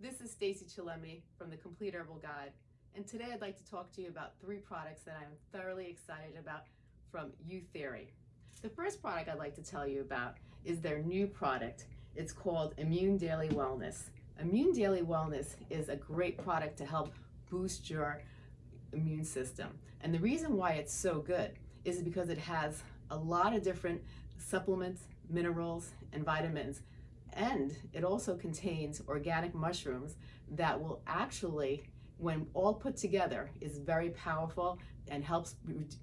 This is Stacey Chillemi from the Complete Herbal Guide, and today I'd like to talk to you about three products that I'm thoroughly excited about from Youtheory. The first product I'd like to tell you about is their new product. It's called Immune Daily Wellness. Immune Daily Wellness is a great product to help boost your immune system. And the reason why it's so good is because it has a lot of different supplements, minerals, and vitamins and it also contains organic mushrooms that will actually, when all put together, is very powerful and helps,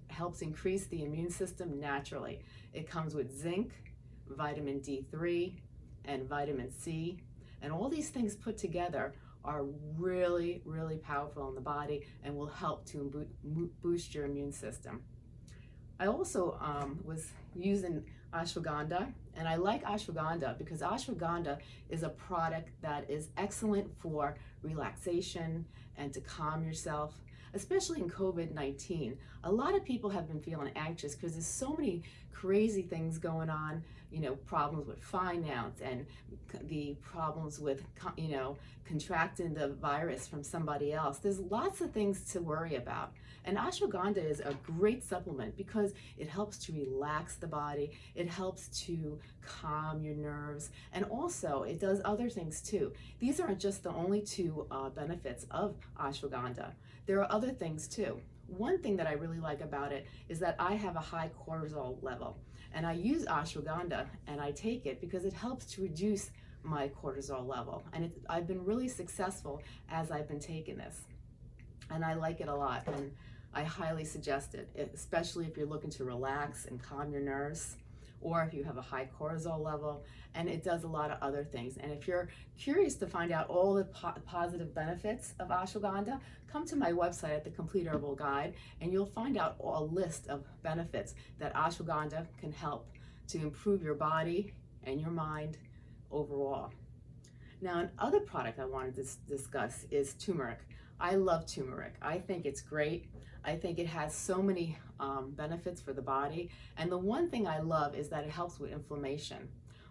helps increase the immune system naturally. It comes with zinc, vitamin D3, and vitamin C. And all these things put together are really, really powerful in the body and will help to boost your immune system. I also um, was using ashwagandha and I like ashwagandha because ashwagandha is a product that is excellent for relaxation and to calm yourself especially in COVID-19. A lot of people have been feeling anxious because there's so many crazy things going on, you know, problems with finance and the problems with, you know, contracting the virus from somebody else. There's lots of things to worry about. And ashwagandha is a great supplement because it helps to relax the body, it helps to calm your nerves, and also it does other things too. These aren't just the only two uh, benefits of ashwagandha. There are other things too. One thing that I really like about it is that I have a high cortisol level and I use ashwagandha and I take it because it helps to reduce my cortisol level and it, I've been really successful as I've been taking this and I like it a lot and I highly suggest it, especially if you're looking to relax and calm your nerves or if you have a high cortisol level, and it does a lot of other things. And if you're curious to find out all the po positive benefits of ashwagandha, come to my website at the Complete Herbal Guide, and you'll find out a list of benefits that ashwagandha can help to improve your body and your mind overall. Now, another product I wanted to discuss is turmeric. I love turmeric. I think it's great. I think it has so many um, benefits for the body. And the one thing I love is that it helps with inflammation.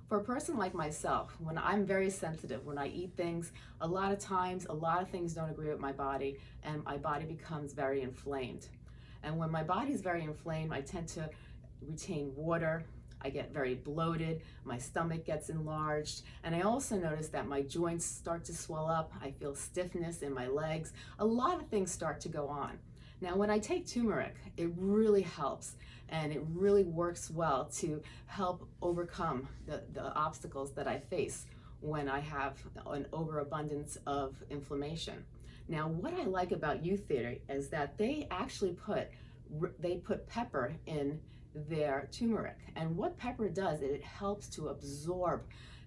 For a person like myself, when I'm very sensitive, when I eat things, a lot of times, a lot of things don't agree with my body and my body becomes very inflamed. And when my body is very inflamed, I tend to retain water, I get very bloated, my stomach gets enlarged, and I also notice that my joints start to swell up, I feel stiffness in my legs, a lot of things start to go on. Now when I take turmeric, it really helps and it really works well to help overcome the, the obstacles that I face when I have an overabundance of inflammation. Now what I like about Youtheory is that they actually put they put pepper in their turmeric. And what pepper does, it helps to absorb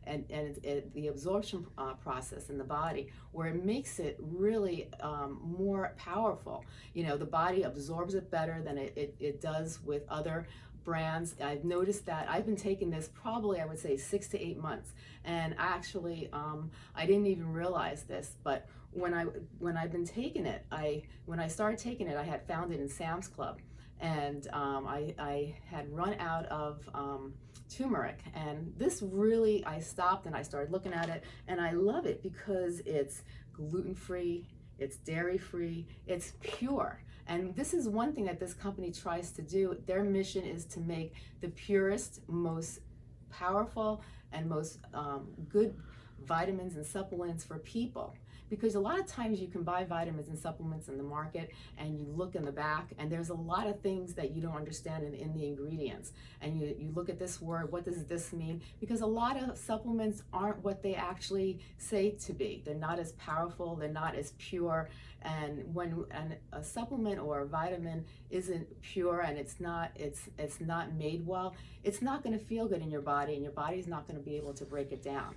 and, and it, it, the absorption uh, process in the body where it makes it really um, more powerful. You know, the body absorbs it better than it, it, it does with other brands. I've noticed that I've been taking this probably, I would say, six to eight months. And actually, um, I didn't even realize this, but when I when I've been taking it, I when I started taking it, I had found it in Sam's Club and um, I, I, had run out of um, turmeric. And this really I stopped and I started looking at it and I love it because it's gluten-free it's dairy-free it's pure. And this is one thing that this company tries to do. Their mission is to make the purest most powerful and most um, good vitamins and supplements for people because a lot of times you can buy vitamins and supplements in the market and you look in the back and there's a lot of things that you don't understand in, in the ingredients. And you, you look at this word what does this mean? Because a lot of supplements aren't what they actually say to be. They're not as powerful they're not as pure. And when an, a supplement or a vitamin isn't pure and it's not it's it's not made well it's not going to feel good in your body and your body's not going to be able to break it down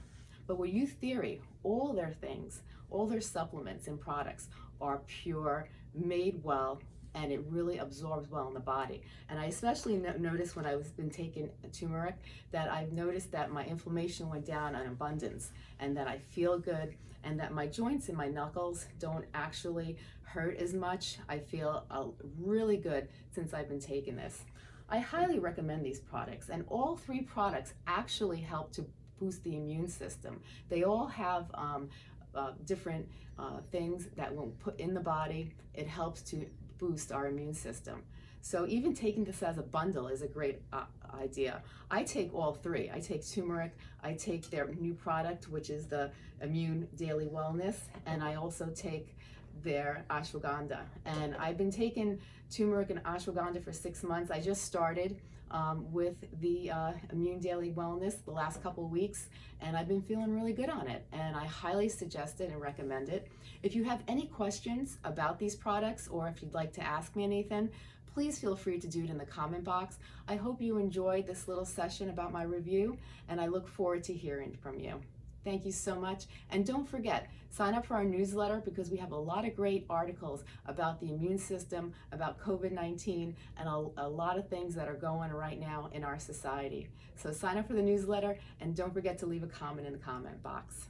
but with Youtheory, all their things, all their supplements and products are pure, made well, and it really absorbs well in the body. And I especially no noticed when I was been taking turmeric that I've noticed that my inflammation went down in abundance and that I feel good and that my joints and my knuckles don't actually hurt as much. I feel uh, really good since I've been taking this. I highly recommend these products and all three products actually help to boost the immune system. They all have um, uh, different uh, things that when put in the body, it helps to boost our immune system. So even taking this as a bundle is a great uh, idea. I take all three. I take turmeric, I take their new product, which is the Immune Daily Wellness, and I also take their ashwagandha. And I've been taking turmeric and ashwagandha for six months. I just started um, with the uh, Immune Daily Wellness the last couple weeks, and I've been feeling really good on it. And I highly suggest it and recommend it. If you have any questions about these products or if you'd like to ask me anything, please feel free to do it in the comment box. I hope you enjoyed this little session about my review, and I look forward to hearing from you. Thank you so much. And don't forget, sign up for our newsletter because we have a lot of great articles about the immune system, about COVID-19, and a, a, lot of things that are going right now in our society. So sign up for the newsletter and don't forget to leave a comment in the comment box.